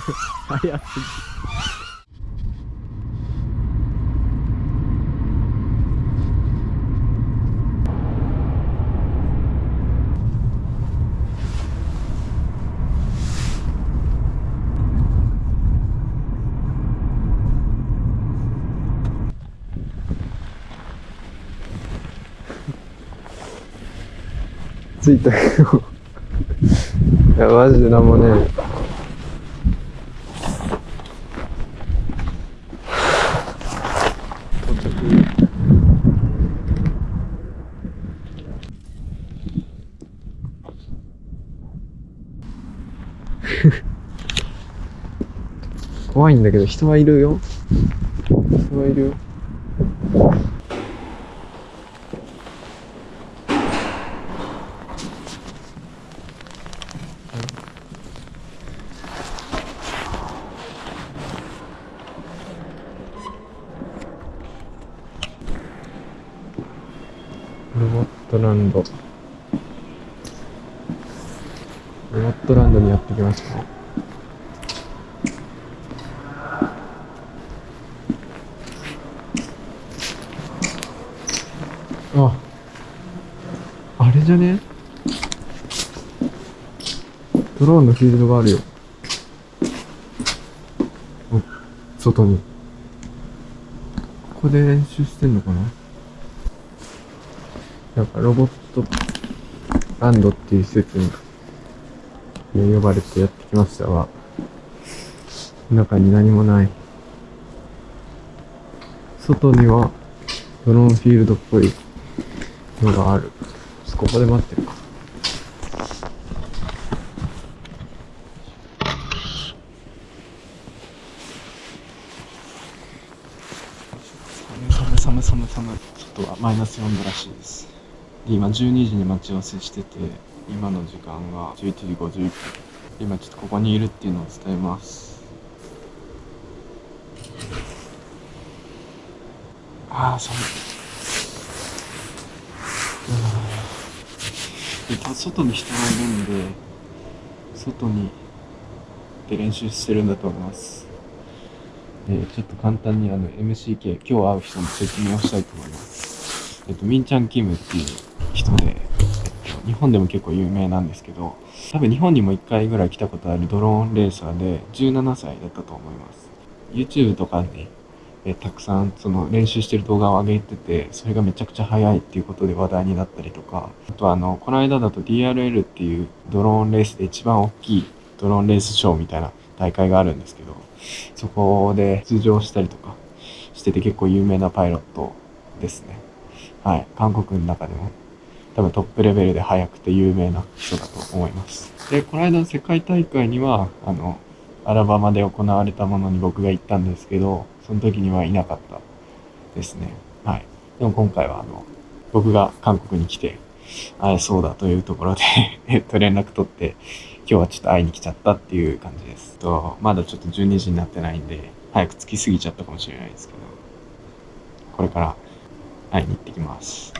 早すぎ着いたけど いやマジでなんもね到いんだけど人はいるよ。人はいるよ。ロボットランド。ロボットランドにやってきましたねああれじゃね？ドローンのフィールドがあるよ。お外に。ここで練習してんのかな？なんかロボットランドっていう施設にね呼ばれてやってきましたが、中に何もない。外にはドローンフィールドっぽいのがある。ちょっとここで待ってるか。寒寒寒寒外はマイナス4度らしいです。で今12時に待ち合わせしてて今の時間が11時51分。今ちょっとここにいるっていうのを伝えます。ああ寒い。外に人がいるんで外にで練習してるんだと思いますでちょっと簡単にあの MCK 今日会う人の説明をしたいと思います。えっとミンチャンキムっていう人で、えっと、日本でも結構有名なんですけど多分日本にも1回ぐらい来たことあるドローンレーサーで17歳だったと思います。YouTube とかにえたくさんその練習してる動画を上げててそれがめちゃくちゃ速いっていうことで話題になったりとかあとあのこの間だと DRL っていうドローンレースで一番大きいドローンレースショーみたいな大会があるんですけどそこで出場したりとかしてて結構有名なパイロットですね。はい。韓国の中でも多分トップレベルで速くて有名な人だと思います。で、この間の世界大会には、あの、アラバマで行われたものに僕が行ったんですけど、その時にはいなかったですね。はい。でも今回はあの、僕が韓国に来て会えそうだというところで えっと、連絡取って、今日はちょっと会いに来ちゃったっていう感じです。と、まだちょっと12時になってないんで、早く着きすぎちゃったかもしれないですけど、これから会いに行ってきます。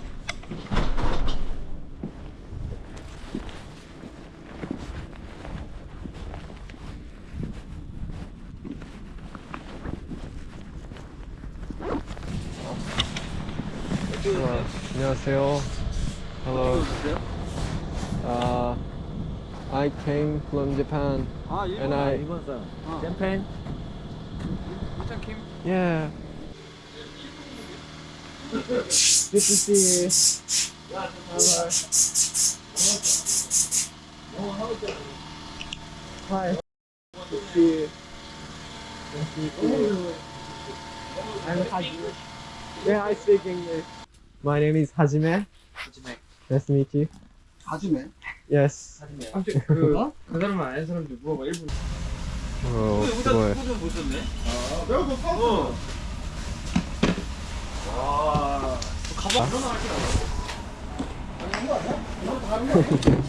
sale. Hello. Uh, I came from Japan. Ah, and I. Ah. Japan. Yeah. Good to see you. Hi. Good to see you. Nice to. I'm Hagi. Yeah, I speak English. My name is Hajime. 하지메. Nice to meet you. 하지메. Yes. 하지메. 그, 어? 그 사람은 아는 사람들 물어봐, 일본. 어, 그거에. 좀 보셨네? 아, 내가 어. 와. 가방 하나 할게 아니, 이거 아니야? 이거 다른 거 아니야?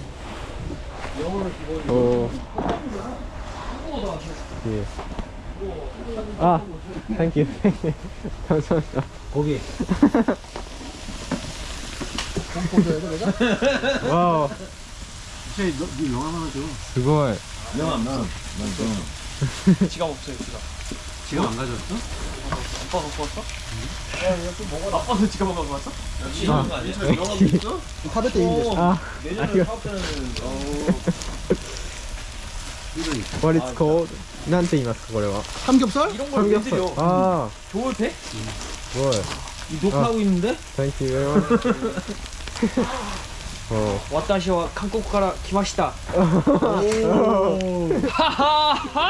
영어를 기본으로. 어, 한국어도 안 돼. 예. 아, 땡큐. 감사합니다. 거기. 와우, 쟤, 너, 너 영화 하나 줘. すごい。 영화 안 나. 난 좀. 지갑 없어요 지갑 지금 안 가져왔어? 아빠 갖고 왔어? 아빠도 지갑 안 갖고 왔어? 아, 카베 인데 아, 아리가. What it's called? なんて言いますかこれは 삼겹살? 이런 걸 왜 드려 아, 좋을 때? what? 이 녹화하고 있는데? Thank you very much. 어, 私は韓国から来ました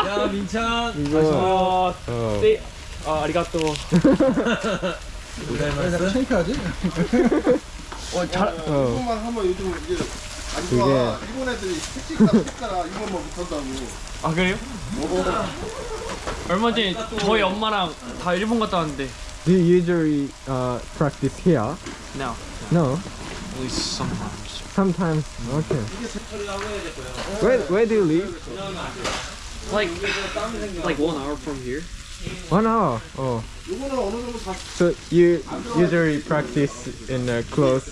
야 민찬 이거 아, 어, 네. 아, 아리가또. 내가 창피하지? 어, 잘, 어, 이것만 하면 요즘 이게 안 그게- 좋아. 일본 애들이 택시가 택시가 이것만 못한다고. 아, 그래요? 얼마 전에 저희 엄마랑 다 일본 갔다 왔는데. do you usually uh, practice here? No. No. At least sometimes. Sometimes. Okay. Where Where do you live? Like, like one hour from here. One hour. Oh. So you usually practice in a close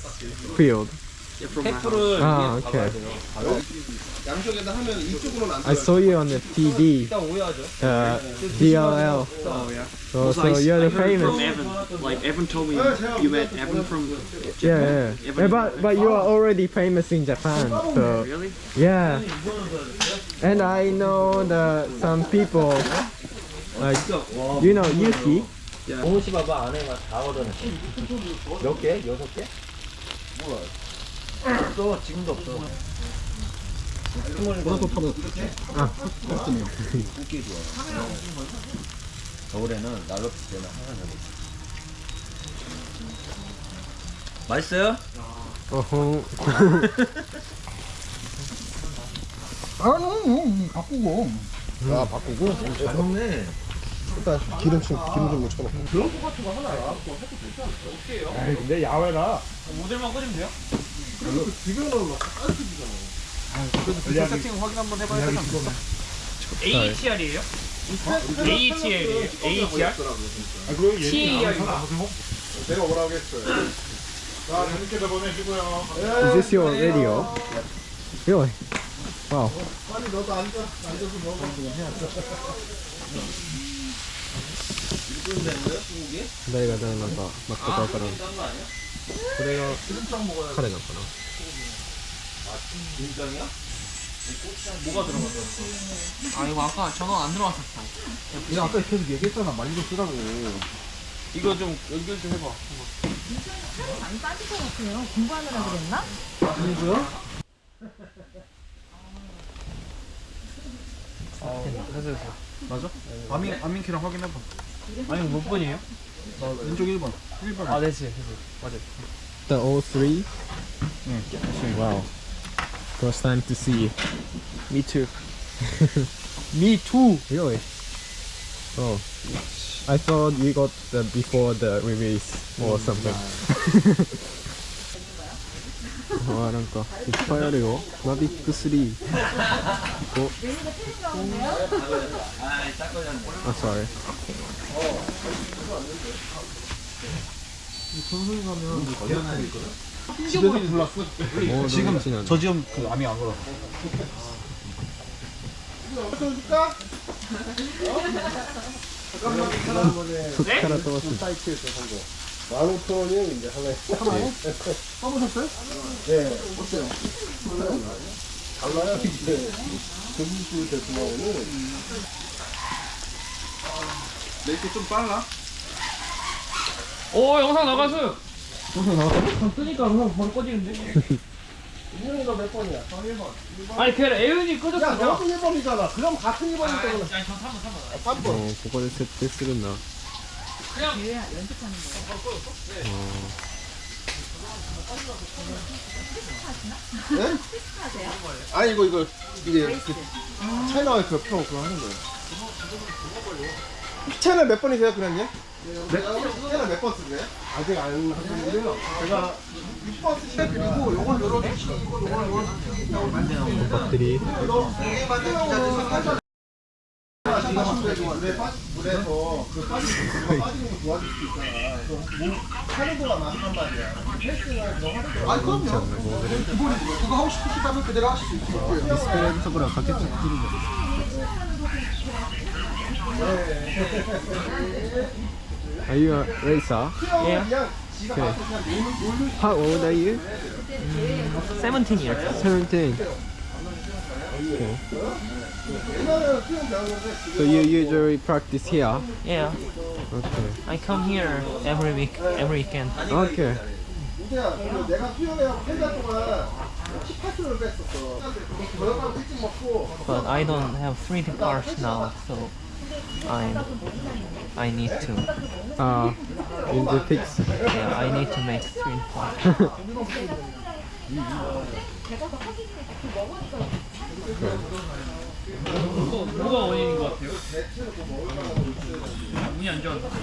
field. Yeah, from my house. Ah, okay. 양쪽에다 하면 이쪽으로는 안 I saw you on the TV. Uh, DLL. Oh, yeah. So, Also, so I, you're I the heard famous. from Evan. Like, Evan told me you met Evan from Yeah, yeah. yeah but but you are already famous in Japan. So Really? yeah. And I know the some people like you know Yuki. 동시 봐봐 안에만 다 얻어내 몇 개? 여섯 개? 몰라 없어 지금도 없어 뭐라고 파도 겨울에는 난로 필 때는 항상 저기 맛있어요? 어허. 아니 음, 바꾸고 아 바꾸고 잘 먹네 일단 기름칠 기름 좀 묻혀놓고. 근데 야외라 모델만 꽂으면 돼요? 지금은 막 그래도 비교 세팅 확인 한번 해봐야 되지 않겠어? AETR이에요? AETR이에요. AETR? 아, 그럼 TAR인가? 내가 뭐라고 했어요. 자, 재밌게 다 보내시고요. Is this your radio? Really? Wow. 빨리 너도 앉아. 앉아서 먹어. 내가 되는 거, 막 그거 그런. 그래가 카레 같구나. 김장이야? 뭐가 들어갔어? 아 이거 아까 전원 안 들어갔었어. 내가 아까 계속 얘기했잖아 말리고 쓰라고 이거 좀 연결 좀 해봐. 살이 많이 빠질 것 같아요. 공부하느라 그랬나? 아니고요? 아, 해서 해서 맞아? 아민, 아민키랑 확인해봐 아니 몇 번이에요? 나 왼쪽 1번 1번 아 네지 맞아 The all 응 와우 First time to see. Me too. Me too. Really? Oh. I thought you got the before the release or something. あなんかいっぱいあるよ。マビック3。お。あ、sorry. 집에서 불났어 오, 지금 지난. 저 지금 그 암이 안 걸어 줄까? 툭하라 떠왔어. 사이트에서 산 거. 15,000원이에요 이제 하나에. 하나에? 써보셨어요? 네. 어때요? 달라요 이게. 조기수 제품하고는. 내게 좀 빨라 오, 영상 나가서. 동생 나왔다고? 쓰니까 그냥 바로 꺼지는데? 이형이가 몇 번이야? 저 1번. 1번. 아니 걔 애윤이 야, 꺼졌어. 너도 1번이잖아. 그럼 같은 1번이기 아, 때문에. 아니 저 3번 3번. 3번. 아, 어, 그거 됐을 때 쓰겠나? 그냥 연습하는 거야. 어, 예? 하세요? 네. 네? 아니, 이거, 이거, 이게, 그 이렇게 차이나 그 그거 하는 거예요. 기체는 몇 번이세요, 그랬니? 네? 몇번 쓰세요? 아직 안하는데요 제가 6번 쓰시면 그리고 요걸 요렇게 시키고 요걸 요걸 시키고 만드는 것들이 이게 만드는 기자들 물에서 뭐 그 빠지는 거 도와줄 수 있잖아. 뭐 하루도가 많단 말이야. 패스나 그런 하루도. 아 그럼요. 기본이지. 뭐 그거 하고 싶으시다면 그대로 하실 수 있을 거예요. 디스플레이에서 그래 각자 찍는 거. 네. Are you uh, a racer? Yeah. Okay. How old are you? Mm, 17 years. 17. Okay. So you usually practice here? Yeah. Okay. I come here every week, every weekend. Okay. But I don't have 3D parts now, so I I need to. Uh, in the fix. Yeah, I need to make 3D cars.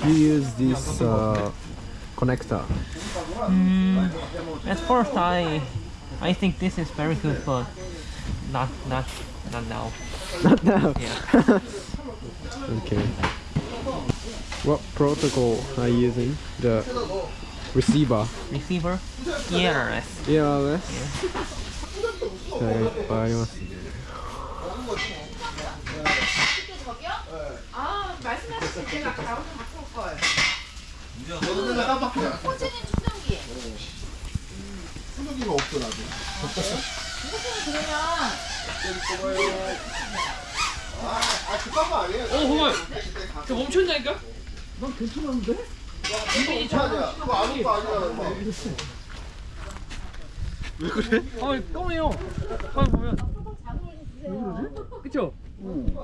you use this uh, connector. Mm, at first, I I think this is very good, but not not not now. Not now. Yeah. Okay. What protocol are you using? The receiver. Receiver, ERS. ERS? 자, 여기 알겠습니다. 아 말씀하실 때 제가 가운데 갖고 올 걸. 저도 맨날 깜빡해 호진이 충전기. 수족이가 없어 나도 그러면 아 그딴 아니에요 어 정말. 그때 가저 멈춘다니까? 이거 아니야 그거 아는 거 아니야 아, 까매요. 아, 보면. 그쵸? 근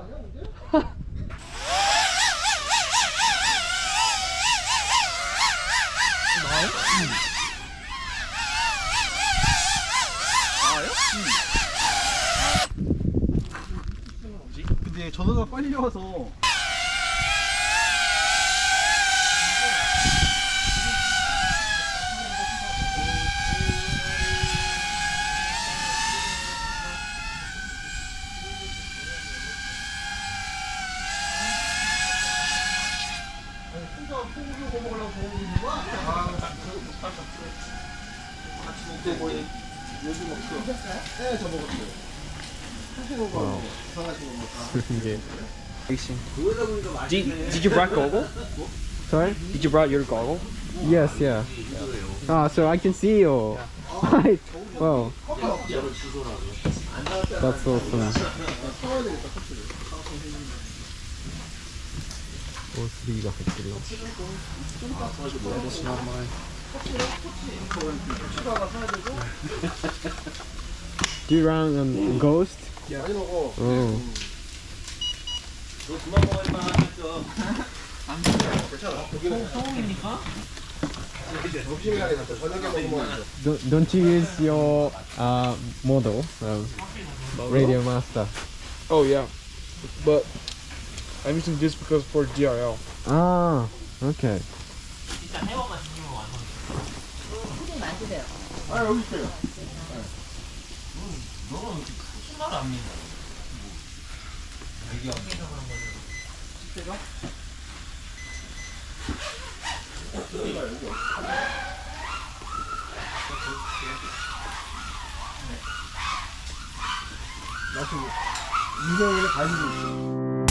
전화가 빨리 와서. 네저 먹었어요 하시는 거 이상하시는 거 이게 Did, did you brought goggle? Sorry? Did you brought your goggle? Yes, yeah. Ah, so I can see you. Right. Wow. That's awesome. O3가 100kg. Do you run on Ghost? 많이 먹어 Oh. 점심에 가야 돼 저녁에 먹으면 안 돼. Don't, don't you use your uh, model, um, Radio Master? Oh, yeah. But I'm using this because for DRL. Ah, okay. 아 여기 있어요 인 정말 안 믿어. 이게 안 믿어 그런 거죠. 집대가? 나도 인생을 가지고